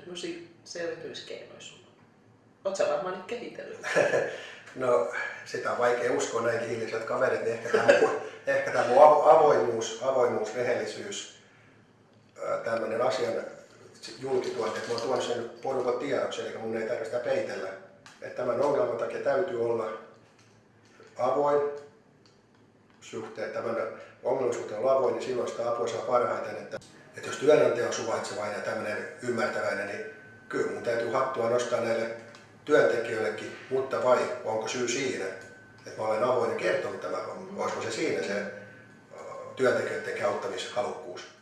tämmöisiä no selvityskeinoja sulla? Oot sä varmaan nyt kehitellyt? no, sitä on vaikea uskoa näin kiiliset kaverit, ehkä tämä, ehkä tämä avoimuus, avoimuus, rehellisyys, tämmöinen asian julkituote, että mä oon tuonut sen porukan tiedoksi, eli mun ei tarvitse sitä peitellä. Että tämän ongelman takia täytyy olla avoin suhteen, tämän ongelman suhteen olla avoin, niin silloin sitä apua saa parhaiten. Että että jos työnantaja on suvaitsevainen ja tämmöinen ymmärtäväinen, niin kyllä mun täytyy hattua nostaa näille työntekijöillekin, mutta vai onko syy siinä, että mä olen avoin ja kertonut tämän, olisiko se siinä se työntekijöiden auttamishalukkuus.